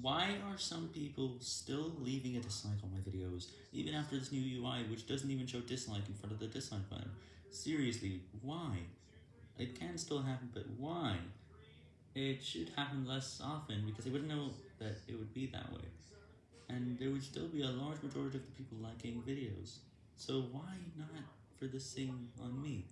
Why are some people still leaving a dislike on my videos, even after this new UI which doesn't even show dislike in front of the dislike button? Seriously, why? It can still happen, but why? It should happen less often because they wouldn't know that it would be that way. And there would still be a large majority of the people liking videos. So why not for this thing on me?